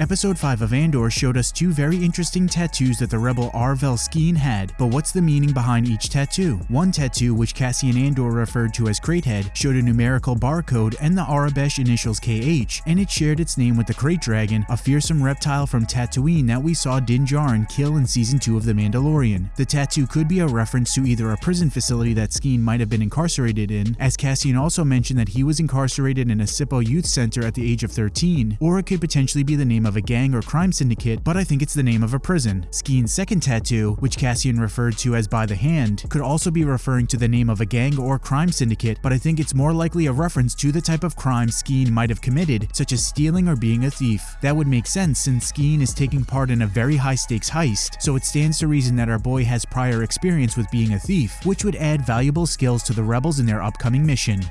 Episode 5 of Andor showed us two very interesting tattoos that the rebel Arvel Skeen had, but what's the meaning behind each tattoo? One tattoo, which Cassian Andor referred to as Kraythead, showed a numerical barcode and the Aurebesh initials KH, and it shared its name with the Krayt Dragon, a fearsome reptile from Tatooine that we saw Din Djarin kill in Season 2 of The Mandalorian. The tattoo could be a reference to either a prison facility that Skeen might have been incarcerated in, as Cassian also mentioned that he was incarcerated in a Sippo Youth Center at the age of 13, or it could potentially be the name of a gang or crime syndicate, but I think it's the name of a prison. Skeen's second tattoo, which Cassian referred to as by the hand, could also be referring to the name of a gang or crime syndicate, but I think it's more likely a reference to the type of crime Skeen might have committed, such as stealing or being a thief. That would make sense since Skeen is taking part in a very high stakes heist, so it stands to reason that our boy has prior experience with being a thief, which would add valuable skills to the rebels in their upcoming mission.